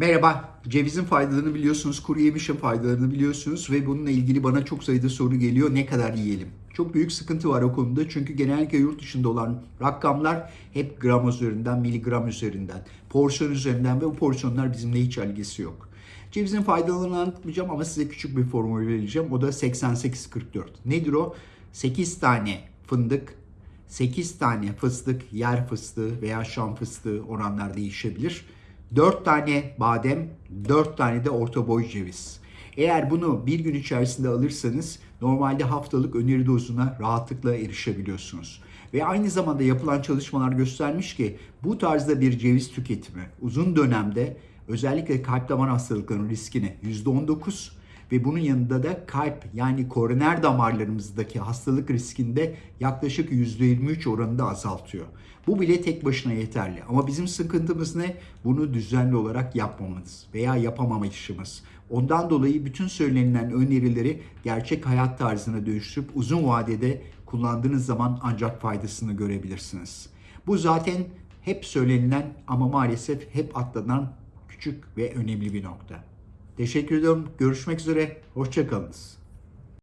Merhaba, cevizin faydalarını biliyorsunuz, kuru yemişin faydalarını biliyorsunuz ve bununla ilgili bana çok sayıda soru geliyor. Ne kadar yiyelim? Çok büyük sıkıntı var o konuda çünkü genellikle yurt dışında olan rakamlar hep gram üzerinden, miligram üzerinden, porsiyon üzerinden ve bu porsiyonlar bizimle hiç ilgisi yok. Cevizin faydalarını anlatmayacağım ama size küçük bir formül vereceğim. O da 88-44. Nedir o? 8 tane fındık, 8 tane fıstık, yer fıstığı veya şam fıstığı oranlar değişebilir. 4 tane badem, 4 tane de orta boy ceviz. Eğer bunu bir gün içerisinde alırsanız normalde haftalık öneri dozuna rahatlıkla erişebiliyorsunuz. Ve aynı zamanda yapılan çalışmalar göstermiş ki bu tarzda bir ceviz tüketimi uzun dönemde özellikle kalp damar hastalıklarının riskini %19 ve bunun yanında da kalp yani koroner damarlarımızdaki hastalık riskinde yaklaşık %23 oranında azaltıyor. Bu bile tek başına yeterli. Ama bizim sıkıntımız ne? Bunu düzenli olarak yapmamamız veya yapamamayışımız. Ondan dolayı bütün söylenilen önerileri gerçek hayat tarzına dönüştürüp uzun vadede kullandığınız zaman ancak faydasını görebilirsiniz. Bu zaten hep söylenilen ama maalesef hep atlanan küçük ve önemli bir nokta. Teşekkür ediyorum. Görüşmek üzere. Hoşçakalınız.